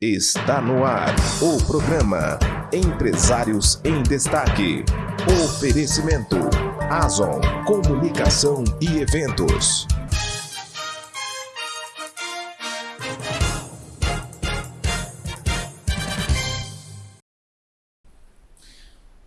Está no ar o programa Empresários em Destaque. Oferecimento Azon Comunicação e Eventos.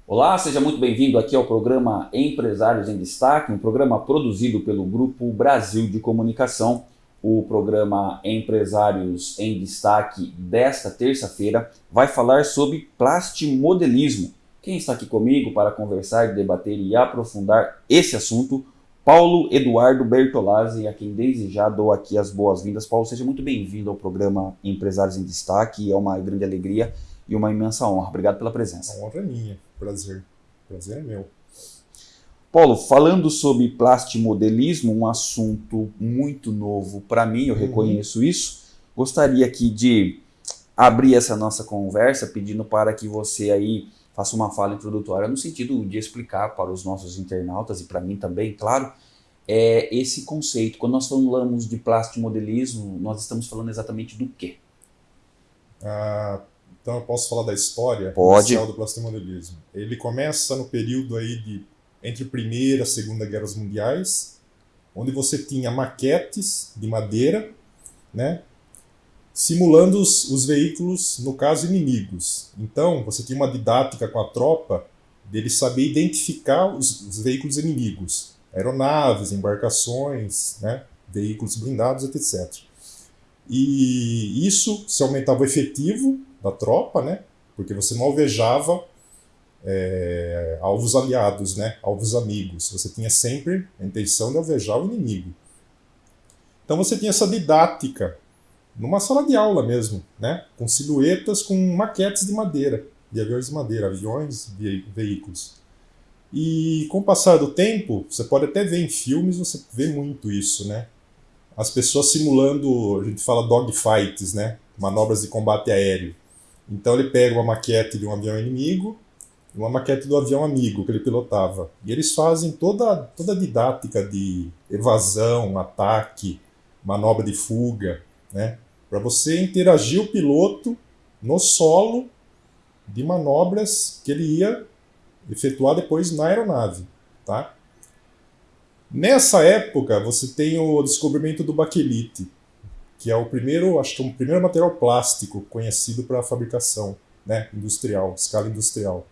Olá, seja muito bem-vindo aqui ao programa Empresários em Destaque, um programa produzido pelo Grupo Brasil de Comunicação o programa Empresários em Destaque desta terça-feira vai falar sobre plastimodelismo. Quem está aqui comigo para conversar, debater e aprofundar esse assunto? Paulo Eduardo Bertolazzi, a quem desde já dou aqui as boas-vindas. Paulo, seja muito bem-vindo ao programa Empresários em Destaque. É uma grande alegria e uma imensa honra. Obrigado pela presença. A honra é minha. Prazer. Prazer é meu. Paulo, falando sobre plastimodelismo, um assunto muito novo para mim, eu uhum. reconheço isso. Gostaria aqui de abrir essa nossa conversa pedindo para que você aí faça uma fala introdutória no sentido de explicar para os nossos internautas e para mim também, claro, é esse conceito. Quando nós falamos de plastimodelismo, nós estamos falando exatamente do quê? Ah, então eu posso falar da história Pode. inicial do plastimodelismo. Ele começa no período aí de entre a Primeira e a Segunda Guerras Mundiais, onde você tinha maquetes de madeira, né, simulando os, os veículos, no caso, inimigos. Então, você tinha uma didática com a tropa dele saber identificar os, os veículos inimigos, aeronaves, embarcações, né, veículos blindados, etc. E isso se aumentava o efetivo da tropa, né, porque você não alvejava é, alvos aliados, né? alvos amigos. Você tinha sempre a intenção de alvejar o inimigo. Então você tinha essa didática numa sala de aula mesmo, né? com silhuetas com maquetes de madeira, de aviões de madeira, aviões, ve veículos. E com o passar do tempo, você pode até ver em filmes, você vê muito isso, né? As pessoas simulando, a gente fala dogfights, né? Manobras de combate aéreo. Então ele pega uma maquete de um avião inimigo, uma maquete do avião amigo que ele pilotava. E eles fazem toda, toda a didática de evasão, ataque, manobra de fuga, né? Para você interagir o piloto no solo de manobras que ele ia efetuar depois na aeronave, tá? Nessa época, você tem o descobrimento do baquelite, que é o primeiro, acho que é o primeiro material plástico conhecido para fabricação, né, industrial, escala industrial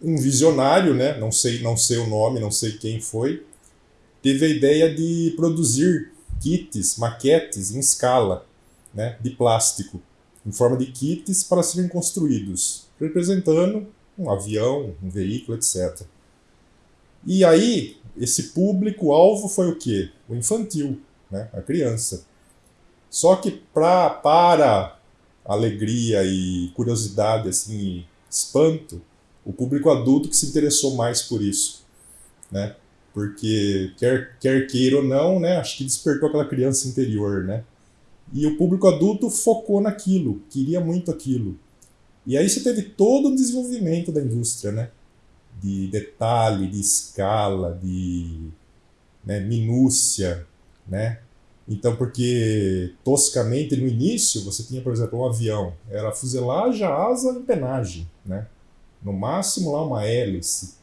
um visionário, né, não sei, não sei o nome, não sei quem foi, teve a ideia de produzir kits, maquetes em escala, né, de plástico, em forma de kits para serem construídos, representando um avião, um veículo, etc. E aí, esse público-alvo foi o quê? O infantil, né, a criança. Só que pra, para alegria e curiosidade, assim, espanto, o público adulto que se interessou mais por isso, né? Porque quer, quer queira ou não, né? Acho que despertou aquela criança interior, né? E o público adulto focou naquilo, queria muito aquilo. E aí você teve todo o desenvolvimento da indústria, né? De detalhe, de escala, de né, minúcia, né? Então, porque toscamente no início você tinha, por exemplo, um avião, era fuselagem, asa, empenagem, né? No máximo lá uma hélice.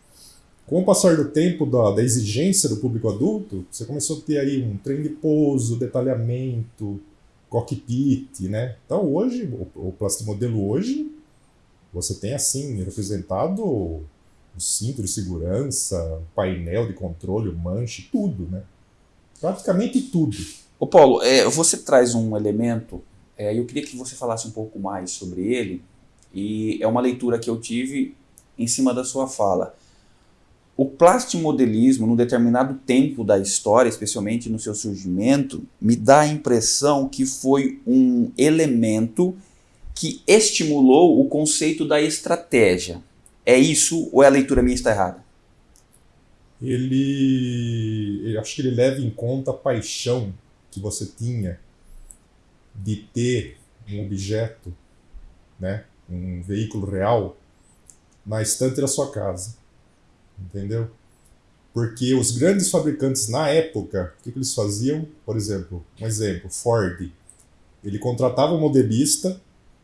Com o passar do tempo da, da, exigência do público adulto, você começou a ter aí um trem de pouso, detalhamento, cockpit, né? Então hoje, o, o plastimodelo hoje, você tem assim, representado o cinto de segurança, painel de controle, manche, tudo, né? Praticamente tudo. Ô Paulo, é, você traz um elemento, é, eu queria que você falasse um pouco mais sobre ele, e é uma leitura que eu tive em cima da sua fala. O plastimodelismo, num determinado tempo da história, especialmente no seu surgimento, me dá a impressão que foi um elemento que estimulou o conceito da estratégia. É isso ou é a leitura minha está errada? Ele, acho que ele leva em conta a paixão que você tinha de ter um objeto, né, um veículo real na estante da sua casa. Entendeu? Porque os grandes fabricantes na época, o que, que eles faziam? Por exemplo, um exemplo, Ford. ele contratava um modelista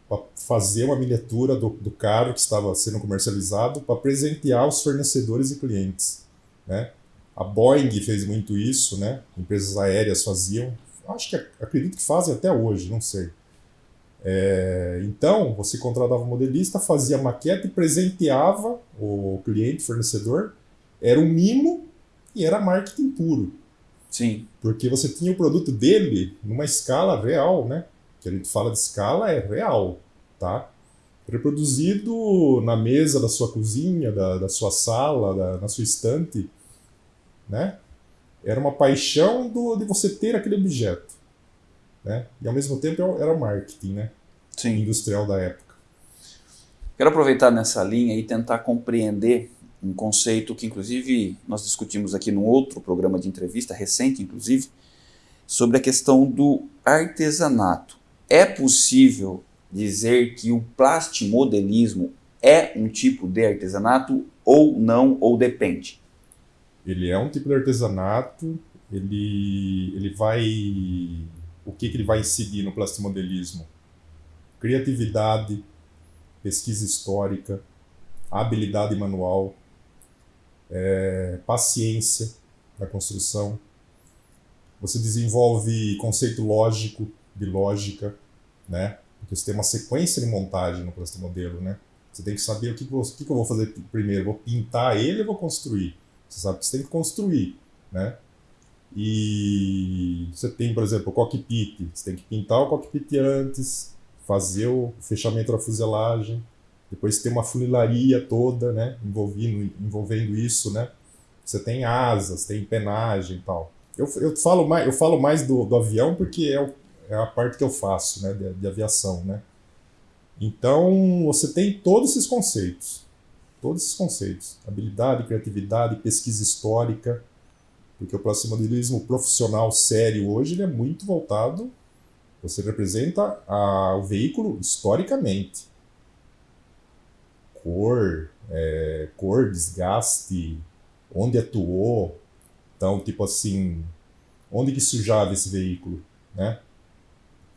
para fazer uma miniatura do, do carro que estava sendo comercializado para presentear os fornecedores e clientes. Né? A Boeing fez muito isso, né? empresas aéreas faziam, acho que acredito que fazem até hoje, não sei. É, então, você contratava um modelista, fazia maquete e presenteava o cliente, fornecedor. Era um mimo e era marketing puro. Sim. Porque você tinha o produto dele numa escala real, né? Que a gente fala de escala é real, tá? Reproduzido na mesa da sua cozinha, da, da sua sala, da, na sua estante, né? Era uma paixão do, de você ter aquele objeto. Né? E ao mesmo tempo era o marketing né? Sim. industrial da época. Quero aproveitar nessa linha e tentar compreender um conceito que, inclusive, nós discutimos aqui num outro programa de entrevista, recente, inclusive, sobre a questão do artesanato. É possível dizer que o plastimodelismo é um tipo de artesanato ou não, ou depende? Ele é um tipo de artesanato, ele, ele vai o que, que ele vai incidir no plastimodelismo? Criatividade, pesquisa histórica, habilidade manual, é, paciência na construção. Você desenvolve conceito lógico, de lógica, né? Porque você tem uma sequência de montagem no plastimodelo, né? Você tem que saber o que, o que eu vou fazer primeiro. Vou pintar ele ou vou construir? Você sabe que você tem que construir, né? E você tem, por exemplo, o cockpit. Você tem que pintar o cockpit antes, fazer o fechamento da fuselagem, depois tem uma funilaria toda, né, envolvendo, envolvendo isso, né. Você tem asas, tem penagem e tal. Eu, eu falo mais, eu falo mais do, do avião porque é, o, é a parte que eu faço, né, de, de aviação, né. Então, você tem todos esses conceitos. Todos esses conceitos. Habilidade, criatividade, pesquisa histórica, porque o plastimodelismo profissional sério hoje ele é muito voltado, você representa a, o veículo historicamente. Cor, é, cor, desgaste, onde atuou. Então, tipo assim, onde que sujava esse veículo, né?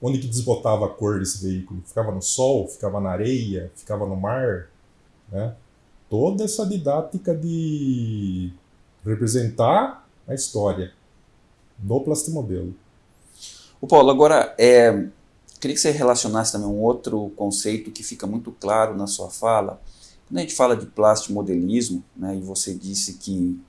Onde que desbotava a cor desse veículo? Ficava no sol, ficava na areia, ficava no mar, né? Toda essa didática de representar a história do plastimodelo. O Paulo, agora, é, queria que você relacionasse também um outro conceito que fica muito claro na sua fala. Quando a gente fala de plastimodelismo, né, e você disse que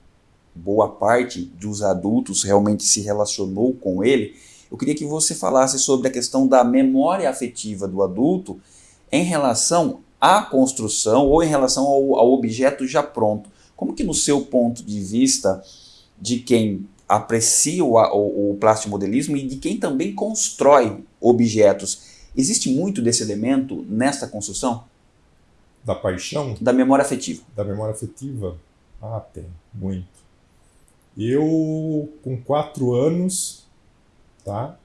boa parte dos adultos realmente se relacionou com ele, eu queria que você falasse sobre a questão da memória afetiva do adulto em relação à construção ou em relação ao, ao objeto já pronto. Como que no seu ponto de vista de quem aprecia o, o, o plastimodelismo e de quem também constrói objetos. Existe muito desse elemento nessa construção? Da paixão? Da memória afetiva. Da memória afetiva? Ah, tem, muito. Eu, com quatro anos, tá?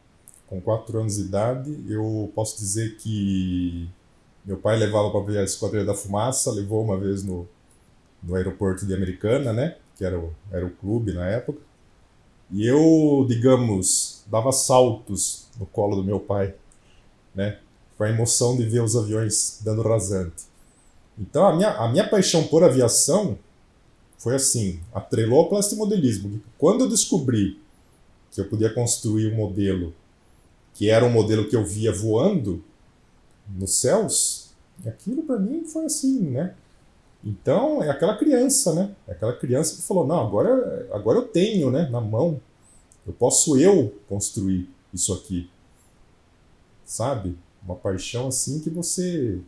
Com quatro anos de idade, eu posso dizer que meu pai levava para ver a Esquadrilha da Fumaça, levou uma vez no, no aeroporto de Americana, né? Que era o, era o clube na época. E eu, digamos, dava saltos no colo do meu pai, né? Com a emoção de ver os aviões dando rasante. Então a minha, a minha paixão por aviação foi assim, atrelou ao plastimodelismo. Quando eu descobri que eu podia construir um modelo que era um modelo que eu via voando nos céus, aquilo para mim foi assim, né? Então, é aquela criança, né? É aquela criança que falou, não, agora, agora eu tenho, né, na mão. Eu posso eu construir isso aqui. Sabe? Uma paixão assim que você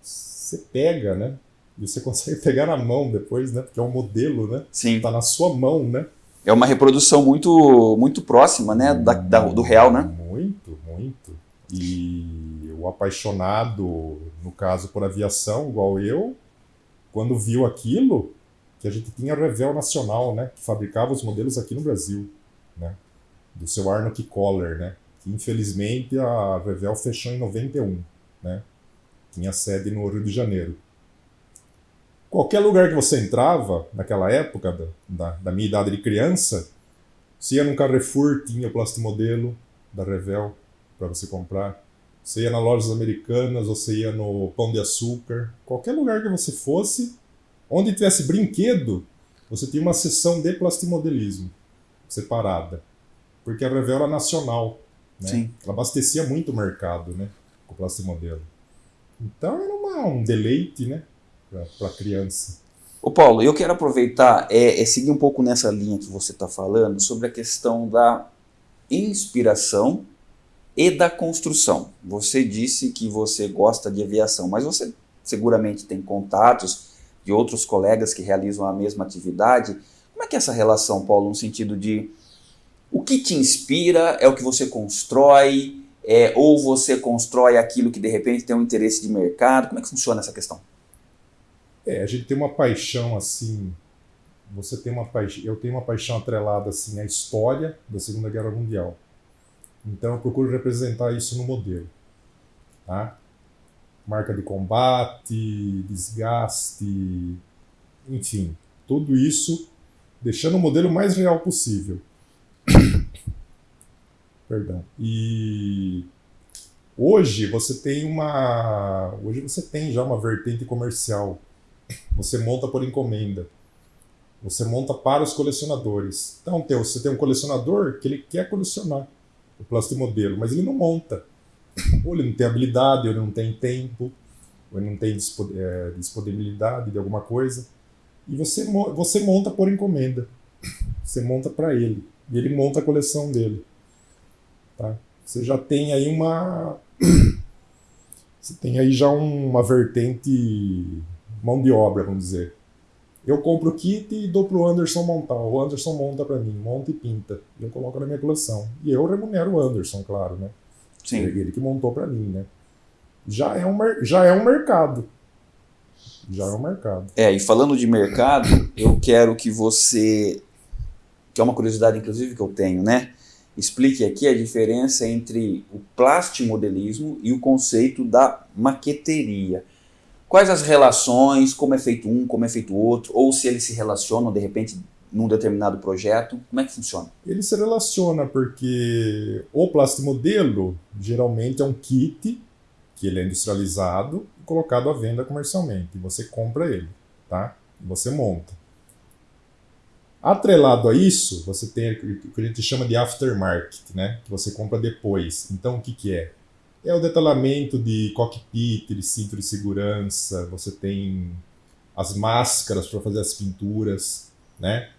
você pega, né? E você consegue pegar na mão depois, né? Porque é um modelo, né? Sim. Tá na sua mão, né? É uma reprodução muito muito próxima, né, da, da, do real, né? Muito, muito. E o apaixonado, no caso por aviação, igual eu, quando viu aquilo, que a gente tinha a Revel Nacional, né, que fabricava os modelos aqui no Brasil, né, do seu Arnold Koller, né, que infelizmente a Revel fechou em 91, né, tinha sede no Rio de Janeiro. Qualquer lugar que você entrava, naquela época da, da, da minha idade de criança, se ia num Carrefour, tinha o plastimodelo da Revel, para você comprar. Você ia nas lojas americanas, você ia no Pão de Açúcar, qualquer lugar que você fosse, onde tivesse brinquedo, você tinha uma seção de plastimodelismo separada. Porque a Revel era nacional. Né? Sim. Ela abastecia muito o mercado né? com o plastimodelo. Então era uma, um deleite né? para a criança. Ô Paulo, eu quero aproveitar é, é seguir um pouco nessa linha que você está falando sobre a questão da inspiração e da construção. Você disse que você gosta de aviação, mas você seguramente tem contatos de outros colegas que realizam a mesma atividade. Como é que é essa relação, Paulo, no sentido de o que te inspira é o que você constrói, é, ou você constrói aquilo que de repente tem um interesse de mercado? Como é que funciona essa questão? É, a gente tem uma paixão assim. Você tem uma paixão, eu tenho uma paixão atrelada assim à história da Segunda Guerra Mundial. Então eu procuro representar isso no modelo, tá? Marca de combate, desgaste, enfim, tudo isso deixando o modelo mais real possível. Perdão. E hoje você tem uma, hoje você tem já uma vertente comercial. Você monta por encomenda. Você monta para os colecionadores. Então, você tem um colecionador que ele quer colecionar o plastimodelo, mas ele não monta. Ou ele não tem habilidade, ou ele não tem tempo, ou ele não tem é, disponibilidade de alguma coisa. E você, você monta por encomenda. Você monta para ele. E ele monta a coleção dele. Tá? Você já tem aí uma. Você tem aí já uma vertente mão de obra, vamos dizer. Eu compro o kit e dou pro Anderson montar. O Anderson monta para mim, monta e pinta. Eu coloco na minha coleção. E eu remunero o Anderson, claro, né? Sim. Ele que montou para mim, né? Já é, um, já é um mercado. Já é um mercado. É, e falando de mercado, eu quero que você, que é uma curiosidade inclusive que eu tenho, né? Explique aqui a diferença entre o plastimodelismo e o conceito da maqueteria. Quais as relações, como é feito um, como é feito outro, ou se eles se relacionam de repente num determinado projeto, como é que funciona? Ele se relaciona porque o plastimodelo geralmente é um kit que ele é industrializado e colocado à venda comercialmente. Você compra ele, tá? Você monta. Atrelado a isso, você tem o que a gente chama de aftermarket, né? Que você compra depois. Então, o que, que é? É o detalhamento de cockpit, de cinto de segurança, você tem as máscaras para fazer as pinturas, né?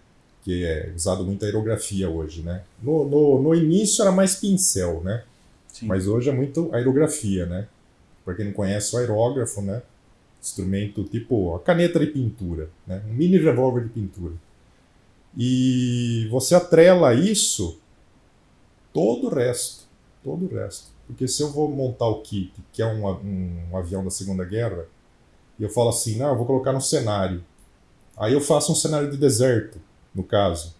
Que é usado muito a aerografia hoje, né? No, no, no início era mais pincel, né? Sim. Mas hoje é muito aerografia, né? Para quem não conhece o aerógrafo, né? Instrumento tipo a caneta de pintura, né? Um mini revólver de pintura. E você atrela isso todo o resto, todo o resto. Porque se eu vou montar o kit, que é um, um, um avião da Segunda Guerra, e eu falo assim, não, eu vou colocar no cenário. Aí eu faço um cenário de deserto, no caso.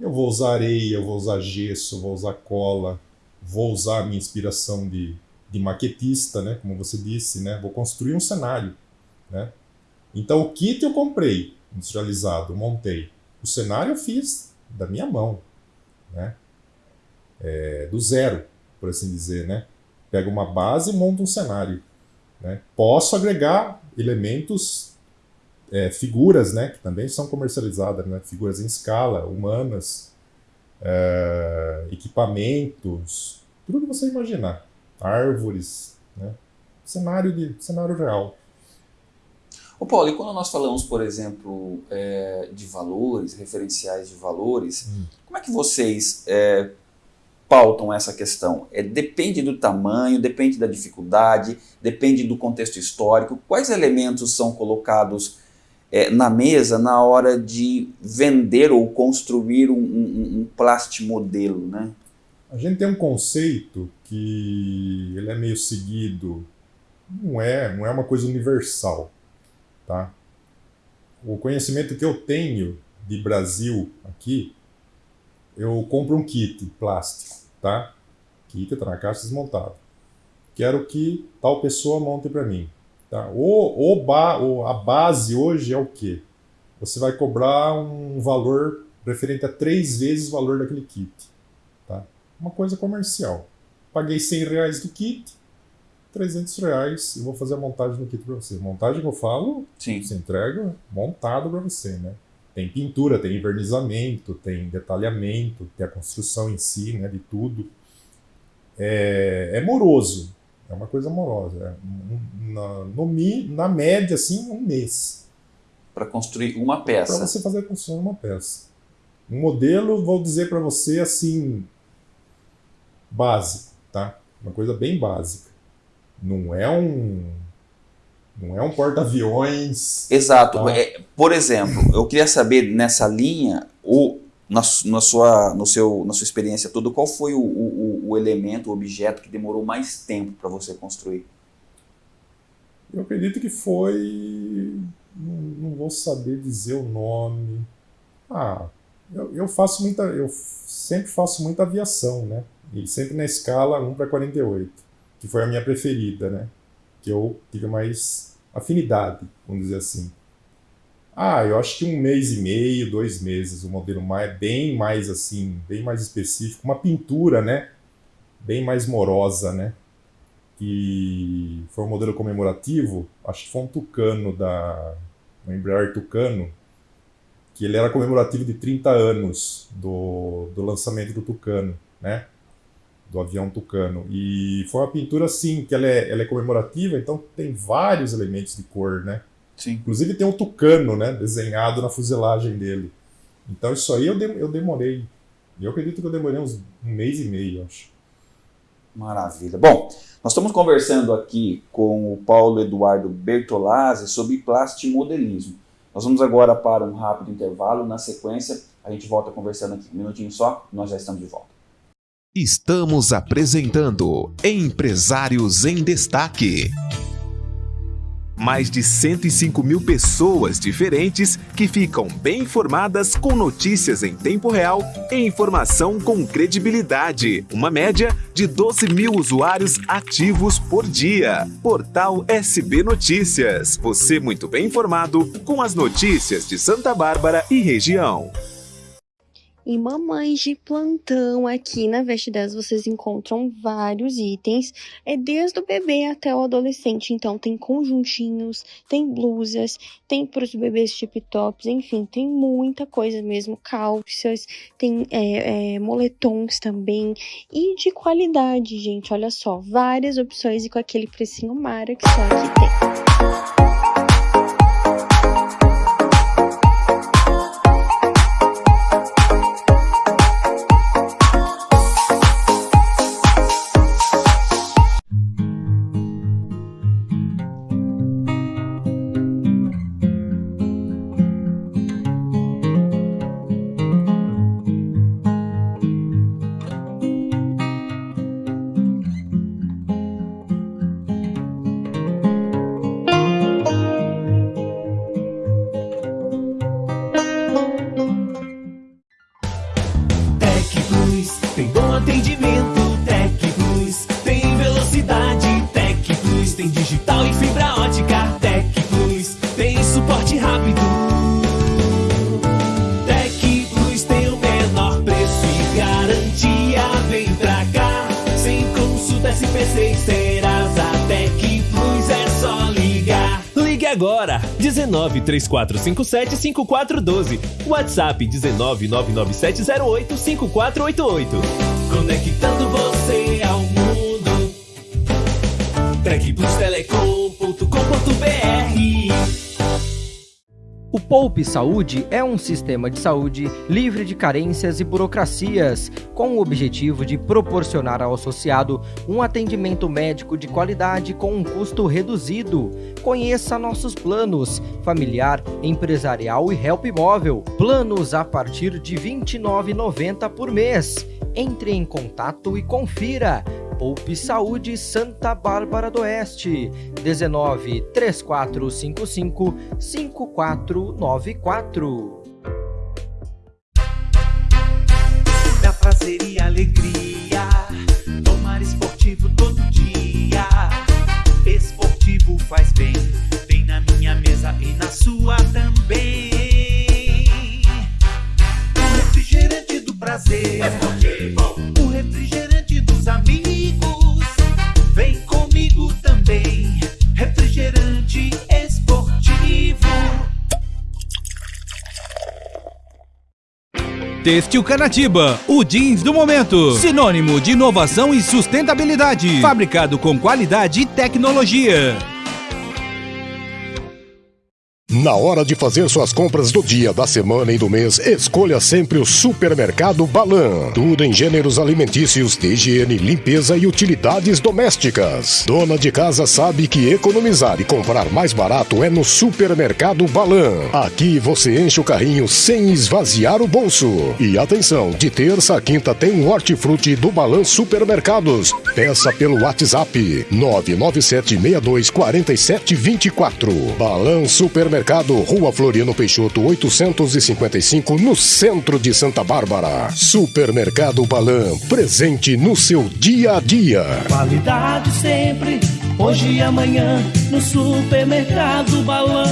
Eu vou usar areia, eu vou usar gesso, vou usar cola, vou usar a minha inspiração de, de maquetista, né, como você disse, né, vou construir um cenário, né. Então o kit eu comprei, industrializado, montei. O cenário eu fiz da minha mão, né, é, do zero por assim dizer, né? Pega uma base e monta um cenário. Né? Posso agregar elementos, é, figuras, né? Que também são comercializadas, né? Figuras em escala, humanas, é, equipamentos, tudo que você imaginar. Árvores, né? Cenário, de, cenário real. Ô Paulo, e quando nós falamos, por exemplo, é, de valores, referenciais de valores, hum. como é que vocês é, pautam essa questão? É, depende do tamanho, depende da dificuldade, depende do contexto histórico. Quais elementos são colocados é, na mesa na hora de vender ou construir um, um, um plastimodelo, né? A gente tem um conceito que ele é meio seguido, não é, não é uma coisa universal, tá? O conhecimento que eu tenho de Brasil aqui, eu compro um kit plástico tá? Kit está na caixa desmontado. Quero que tal pessoa monte para mim. Tá? O, o, ba, o, a base hoje é o quê? Você vai cobrar um valor referente a três vezes o valor daquele kit. Tá? Uma coisa comercial. paguei 100 reais do kit, 300 reais e vou fazer a montagem do kit para você. Montagem que eu falo, Sim. você entrega montado para você, né? Tem pintura, tem envernizamento, tem detalhamento, tem a construção em si, né, de tudo. É, é moroso, é uma coisa morosa. É, na, no, na média, assim, um mês Para construir uma para peça. você fazer a construção de uma peça. Um modelo, vou dizer para você assim, básico, tá? Uma coisa bem básica. Não é um, não é um porta-aviões. Exato. Tá. É, por exemplo, eu queria saber nessa linha, o, na, na sua, no seu, na sua experiência toda, qual foi o, o, o elemento, o objeto que demorou mais tempo para você construir? Eu acredito que foi, não, não vou saber dizer o nome. Ah, eu, eu faço muita, eu sempre faço muita aviação, né? E sempre na escala 1 para 48, que foi a minha preferida, né? Que eu tive mais afinidade, vamos dizer assim. Ah, eu acho que um mês e meio, dois meses, o modelo mais, bem mais assim, bem mais específico, uma pintura, né? Bem mais morosa, né? Que foi um modelo comemorativo, acho que foi um Tucano da, um Embraer Tucano, que ele era comemorativo de 30 anos do, do lançamento do Tucano, né? Do avião Tucano. E foi uma pintura, assim, que ela é, ela é comemorativa, então tem vários elementos de cor, né? Sim. Inclusive tem um tucano, né, desenhado na fuselagem dele. Então isso aí eu, de- eu demorei. Eu acredito que eu demorei uns um mês e meio, acho. Maravilha. Bom, nós estamos conversando aqui com o Paulo Eduardo Bertolazzi sobre plastimodelismo. Nós vamos agora para um rápido intervalo. Na sequência, a gente volta conversando aqui. Um minutinho só, nós já estamos de volta. Estamos apresentando Empresários em Destaque. Mais de 105 mil pessoas diferentes que ficam bem informadas com notícias em tempo real e informação com credibilidade. Uma média de 12 mil usuários ativos por dia. Portal SB Notícias. Você muito bem informado com as notícias de Santa Bárbara e região. E mamães de plantão aqui na Veste 10 vocês encontram vários itens, é desde o bebê até o adolescente. Então tem conjuntinhos, tem blusas, tem para os bebês tip tops, enfim, tem muita coisa mesmo, calças, tem é, é, moletons também e de qualidade, gente. Olha só, várias opções e com aquele precinho mara que só aqui tem. Agora, 19 3457 5412. WhatsApp 19 99708 5488. Conectando você ao mundo. TecPlusTelecom.com.br O Poupe Saúde é um sistema de saúde livre de carências e burocracias, com o objetivo de proporcionar ao associado um atendimento médico de qualidade com um custo reduzido. Conheça nossos planos: familiar, empresarial e help móvel. Planos a partir de R$ 29,90 por mês. Entre em contato e confira. Poupe Saúde Santa Bárbara do Oeste 19 3455 5494 Dá prazer e alegria. Tomar esportivo todo dia. Esportivo faz bem. Têxtil Canatiba, o jeans do momento. Sinônimo de inovação e sustentabilidade. Fabricado com qualidade e tecnologia. Na hora de fazer suas compras do dia, da semana e do mês, escolha sempre o Supermercado Balan. Tudo em gêneros alimentícios, higiene, limpeza e utilidades domésticas. Dona de casa sabe que economizar e comprar mais barato é no Supermercado Balan. Aqui você enche o carrinho sem esvaziar o bolso. E atenção, de terça a quinta tem um hortifruti do Balan Supermercados. Peça pelo WhatsApp 997624724. Balan Supermercado Mercado, Rua Floriano Peixoto, 855, no centro de Santa Bárbara. Supermercado Balan, presente no seu dia a dia. Qualidade sempre, hoje e amanhã, no Supermercado Balan.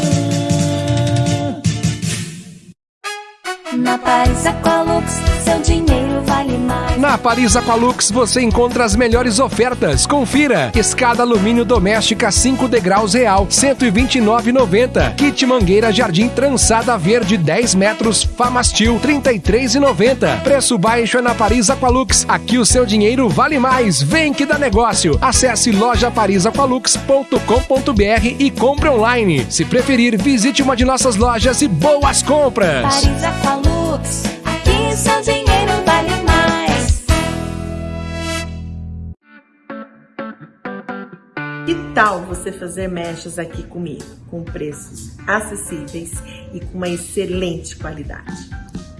Na Paris Aqualux, seu dinheiro. Na Paris Aqualux você encontra as melhores ofertas. Confira: escada alumínio doméstica 5 degraus real, 129,90. Kit mangueira jardim trançada verde 10 metros, Famastil 33,90. Preço baixo é na Paris Aqualux. Aqui o seu dinheiro vale mais. Vem que dá negócio. Acesse lojaparisaqualux.com.br e compre online. Se preferir, visite uma de nossas lojas e boas compras. Paris Aqualux, aqui dinheiro vale Que tal você fazer mechas aqui comigo, com preços acessíveis e com uma excelente qualidade?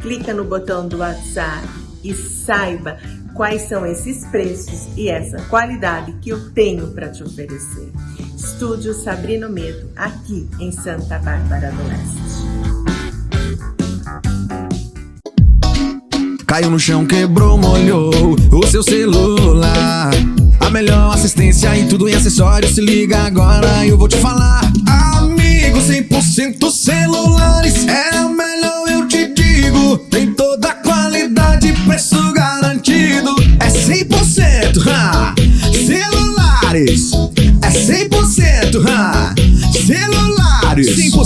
Clica no botão do WhatsApp e saiba quais são esses preços e essa qualidade que eu tenho para te oferecer. Estúdio Sabrino Medo, aqui em Santa Bárbara do Oeste. Caiu no chão, quebrou, molhou o seu celular. A melhor assistência em tudo em acessórios. Se liga agora, eu vou te falar. Amigo, 100% celulares. É a melhor, eu te digo. Tem toda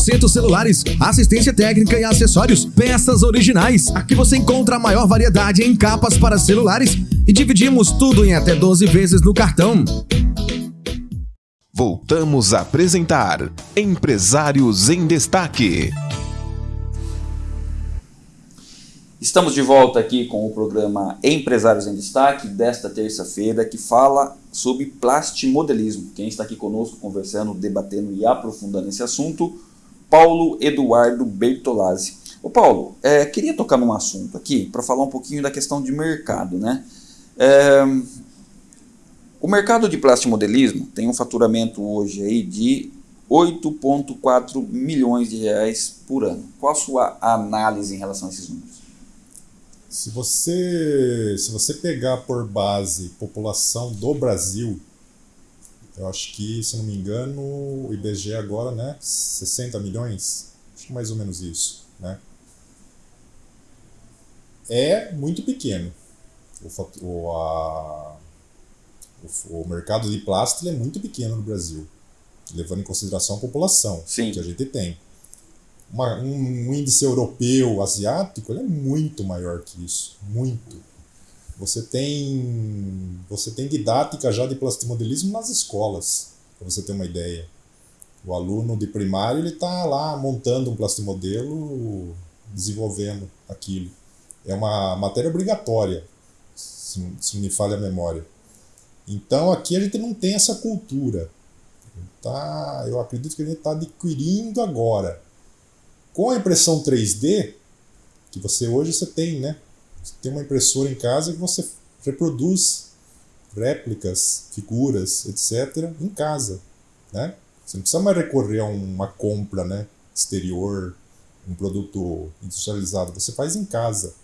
100% celulares, assistência técnica e acessórios, peças originais. Aqui você encontra a maior variedade em capas para celulares e dividimos tudo em até 12 vezes no cartão. Voltamos a apresentar Empresários em Destaque. Estamos de volta aqui com o programa Empresários em Destaque desta terça-feira que fala sobre plastimodelismo. Quem está aqui conosco conversando, debatendo e aprofundando esse assunto, Paulo Eduardo Bertolazzi. Ô Paulo, é, queria tocar num assunto aqui para falar um pouquinho da questão de mercado, né? É, o mercado de plastimodelismo tem um faturamento hoje aí de 8,4 milhões de reais por ano. Qual a sua análise em relação a esses números? Se você, se você pegar por base população do Brasil, eu acho que, se não me engano, o IBGE agora, né, 60 milhões, acho que mais ou menos isso, né? É muito pequeno. O, o, a, o, o mercado de plástico é muito pequeno no Brasil, levando em consideração a população Sim. que a gente tem uma, um, um índice europeu, asiático, ele é muito maior que isso, muito. Você tem, você tem didática já de plastimodelismo nas escolas, para você ter uma ideia. O aluno de primário ele está lá montando um plastimodelo, desenvolvendo aquilo. É uma matéria obrigatória, se, se me falha a memória. Então aqui a gente não tem essa cultura. Tá, eu acredito que a gente está adquirindo agora. Com a impressão 3D, que você hoje você tem, né? Você tem uma impressora em casa que você reproduz réplicas, figuras, etc. em casa, né? Você não precisa mais recorrer a uma compra, né? Exterior, um produto industrializado. Você faz em casa.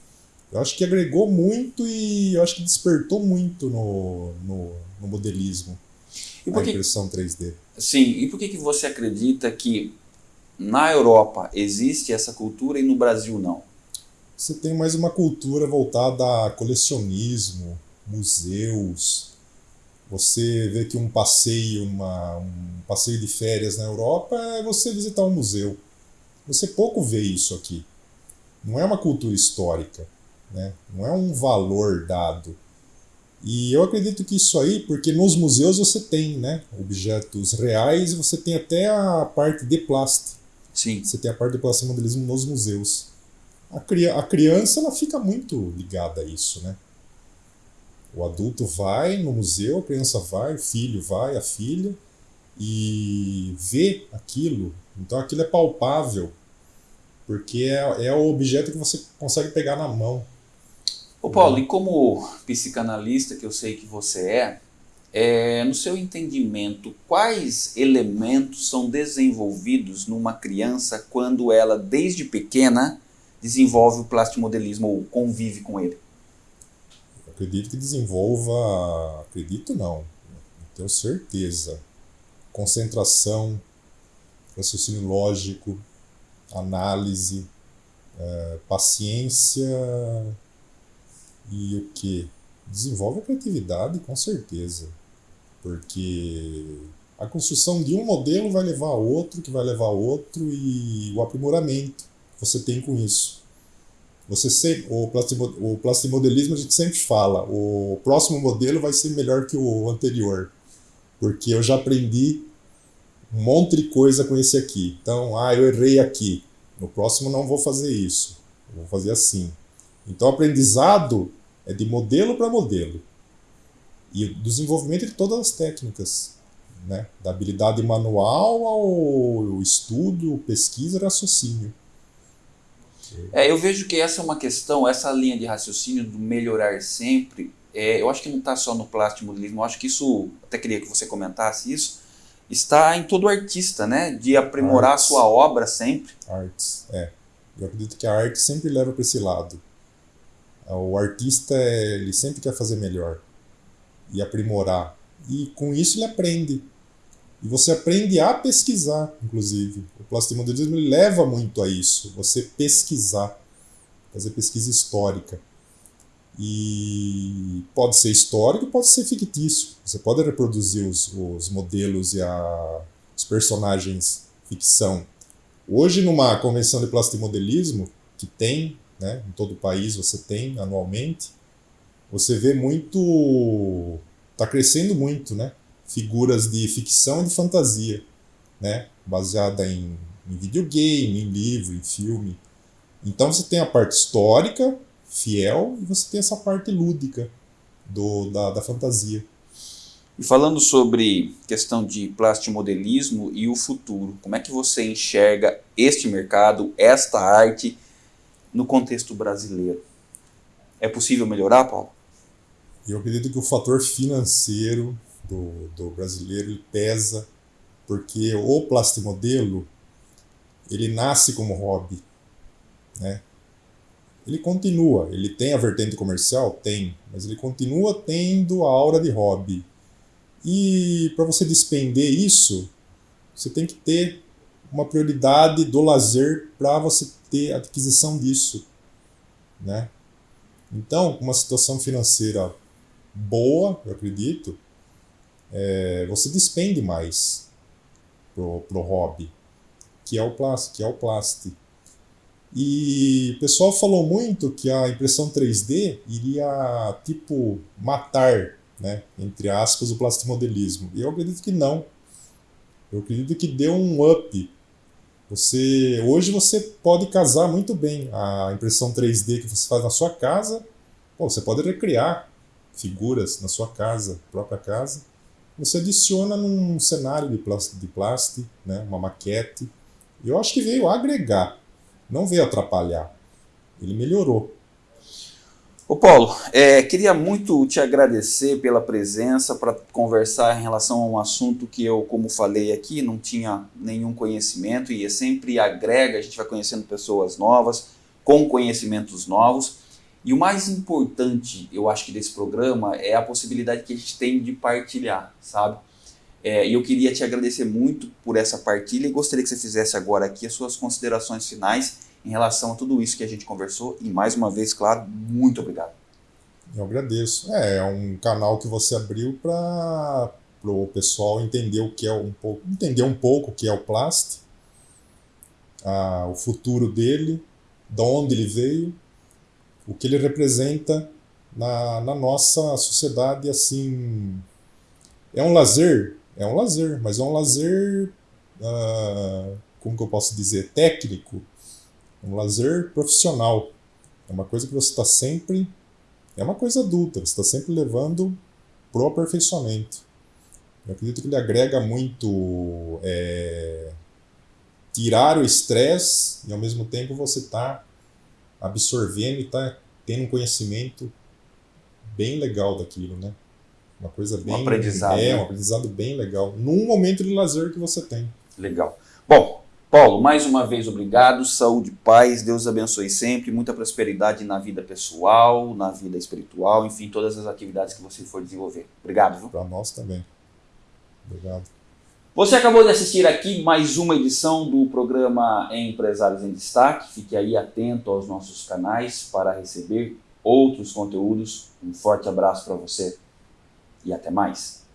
Eu acho que agregou muito e eu acho que despertou muito no, no, no modelismo. E por a impressão 3D. Sim, e por que, que você acredita que na Europa existe essa cultura e no Brasil não? Você tem mais uma cultura voltada a colecionismo, museus. Você vê que um passeio, uma, um passeio de férias na Europa é você visitar um museu. Você pouco vê isso aqui. Não é uma cultura histórica. né? não é um valor dado. E eu acredito que isso aí, porque nos museus você tem né, objetos reais e você tem até a parte de plástico. Sim. Você tem a parte de plástico modelismo nos museus. A, a criança ela fica muito ligada a isso, né? O adulto vai no museu, a criança vai, o filho vai, a filha, e vê aquilo. Então aquilo é palpável, porque é, é o objeto que você consegue pegar na mão. Ô Paulo, e como psicanalista que eu sei que você é, é, no seu entendimento, quais elementos são desenvolvidos numa criança quando ela, desde pequena, desenvolve o plastimodelismo ou convive com ele? Acredito que desenvolva, acredito não, tenho certeza, concentração, raciocínio lógico, análise, é, paciência e o que? Desenvolve a criatividade, com certeza. Porque a construção de um modelo vai levar a outro, que vai levar a outro, e o aprimoramento você tem com isso. Você sempre, o, o plastimodelismo a gente sempre fala, o próximo modelo vai ser melhor que o anterior. Porque eu já aprendi um monte de coisa com esse aqui. Então, ah, eu errei aqui. No próximo não vou fazer isso. vou fazer assim. Então, aprendizado é de modelo para modelo. E do desenvolvimento de todas as técnicas, né? da habilidade manual ao estudo, pesquisa, raciocínio. É, eu vejo que essa é uma questão, essa linha de raciocínio do melhorar sempre, é, eu acho que não está só no plástico modelismo, eu acho que isso, até queria que você comentasse isso, está em todo artista, né? De aprimorar Arts. a sua obra sempre. Artes, é. Eu acredito que a arte sempre leva para esse lado. O artista, ele sempre quer fazer melhor e aprimorar. E com isso ele aprende. E você aprende a pesquisar, inclusive. O plastimodelismo leva muito a isso, você pesquisar, fazer pesquisa histórica. E pode ser histórico, pode ser fictício. Você pode reproduzir os, os modelos e a, os personagens ficção. Hoje, numa convenção de plastimodelismo, que tem né? Em todo o país você tem anualmente. Você vê muito, está crescendo muito, né? Figuras de ficção e de fantasia, né? Baseada em, em videogame, em livro, em filme. Então você tem a parte histórica, fiel, e você tem essa parte lúdica do, da, da fantasia. E falando sobre questão de plastimodelismo e o futuro, como é que você enxerga este mercado, esta arte no contexto brasileiro. É possível melhorar, Paulo? Eu acredito que o fator financeiro do, do brasileiro pesa, porque o plastimodelo ele nasce como hobby, né? Ele continua, ele tem a vertente comercial? Tem, mas ele continua tendo a aura de hobby. E para você despender isso, você tem que ter uma prioridade do lazer para você ter aquisição disso, né? Então, uma situação financeira boa, eu acredito, é, você despende mais pro, pro hobby, que é o plástico, que é o plástico. E o pessoal falou muito que a impressão 3D iria, tipo, matar, né, entre aspas, o plastimodelismo. E eu acredito que não. Eu acredito que deu um up você hoje você pode casar muito bem a impressão 3D que você faz na sua casa. Pô, você pode recriar figuras na sua casa, própria casa. Você adiciona num cenário de plástico, de plástico né, uma maquete. Eu acho que veio agregar, não veio atrapalhar. Ele melhorou. Ô Paulo, é, queria muito te agradecer pela presença para conversar em relação a um assunto que eu, como falei aqui, não tinha nenhum conhecimento e sempre agrega, a gente vai conhecendo pessoas novas, com conhecimentos novos. E o mais importante, eu acho que desse programa, é a possibilidade que a gente tem de partilhar, sabe? É, e eu queria te agradecer muito por essa partilha e gostaria que você fizesse agora aqui as suas considerações finais em relação a tudo isso que a gente conversou. E mais uma vez, claro, muito obrigado. Eu agradeço. É, é um canal que você abriu para o pessoal entender o que é um pouco, entender um pouco o que é o plástico, o futuro dele, de onde ele veio. O que ele representa na, na nossa sociedade, assim, é um lazer, é um lazer, mas é um lazer, uh, como que eu posso dizer, técnico, um lazer profissional. É uma coisa que você está sempre, é uma coisa adulta, você está sempre levando pro aperfeiçoamento. Eu acredito que ele agrega muito é, tirar o estresse e ao mesmo tempo você está absorvendo e está tendo um conhecimento bem legal daquilo, né? Uma coisa bem. Um aprendizado. É, né? um aprendizado bem legal. Num momento de lazer que você tem. Legal. Bom, Paulo, mais uma vez obrigado. Saúde, paz, Deus abençoe sempre. Muita prosperidade na vida pessoal, na vida espiritual, enfim, todas as atividades que você for desenvolver. Obrigado, viu? Para nós também. Obrigado. Você acabou de assistir aqui mais uma edição do programa Empresários em Destaque. Fique aí atento aos nossos canais para receber outros conteúdos. Um forte abraço para você e até mais.